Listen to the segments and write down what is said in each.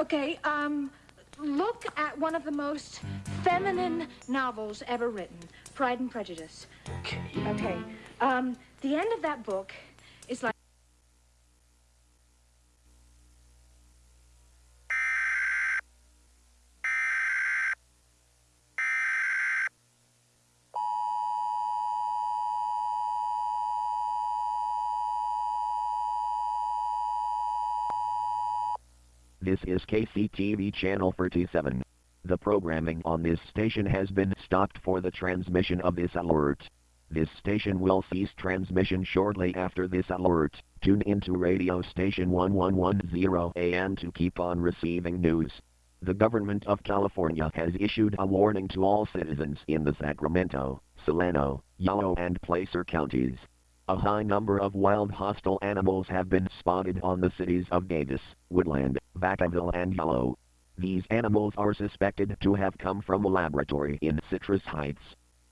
Okay, um, look at one of the most feminine novels ever written, Pride and Prejudice. Okay. Okay, um, the end of that book is like. This is KCTV channel 37. The programming on this station has been stopped for the transmission of this alert. This station will cease transmission shortly after this alert. Tune into radio station 1110 AM to keep on receiving news. The government of California has issued a warning to all citizens in the Sacramento, Solano, Yolo and Placer counties. A high number of wild hostile animals have been spotted on the cities of Davis, Woodland, Vacaville and Yolo. These animals are suspected to have come from a laboratory in Citrus Heights.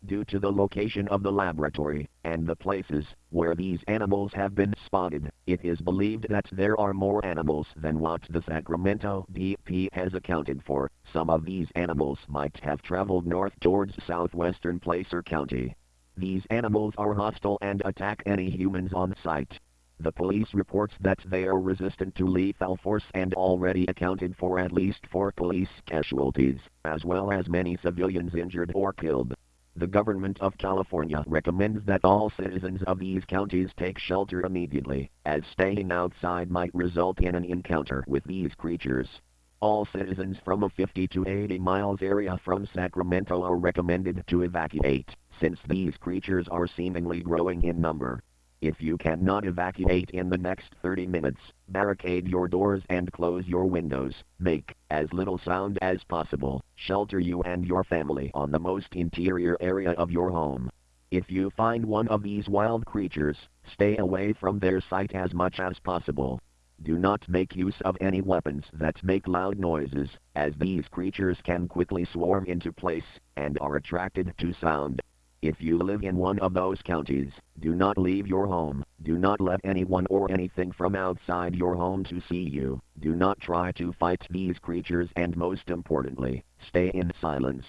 Due to the location of the laboratory, and the places where these animals have been spotted, it is believed that there are more animals than what the Sacramento DP has accounted for. Some of these animals might have traveled north towards southwestern Placer County. These animals are hostile and attack any humans on sight. The police reports that they are resistant to lethal force and already accounted for at least four police casualties, as well as many civilians injured or killed. The government of California recommends that all citizens of these counties take shelter immediately, as staying outside might result in an encounter with these creatures. All citizens from a 50 to 80 miles area from Sacramento are recommended to evacuate, since these creatures are seemingly growing in number. If you cannot evacuate in the next 30 minutes, barricade your doors and close your windows. Make as little sound as possible. Shelter you and your family on the most interior area of your home. If you find one of these wild creatures, stay away from their sight as much as possible. Do not make use of any weapons that make loud noises, as these creatures can quickly swarm into place and are attracted to sound. If you live in one of those counties, do not leave your home. Do not let anyone or anything from outside your home to see you. Do not try to fight these creatures and most importantly, stay in silence.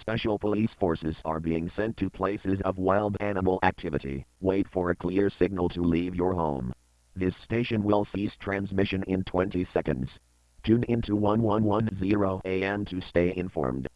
Special police forces are being sent to places of wild animal activity. Wait for a clear signal to leave your home. This station will cease transmission in 20 seconds. Tune into 1110 AM to stay informed.